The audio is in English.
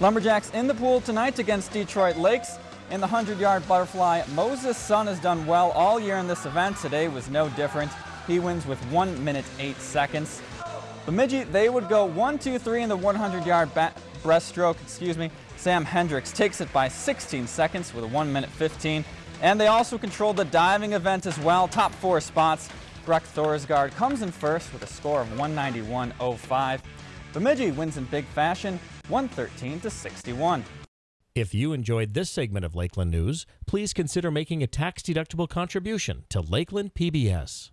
Lumberjacks in the pool tonight against Detroit Lakes. In the 100-yard butterfly, Moses Sun has done well all year in this event. Today was no different. He wins with 1 minute 8 seconds. Bemidji, they would go 1, 2, 3 in the 100-yard breaststroke. Excuse me. Sam Hendricks takes it by 16 seconds with a 1 minute 15. And they also controlled the diving event as well. Top four spots. Breck Thorsgaard comes in first with a score of 191.05. Bemidji wins in big fashion, 113 to 61. If you enjoyed this segment of Lakeland News, please consider making a tax-deductible contribution to Lakeland PBS.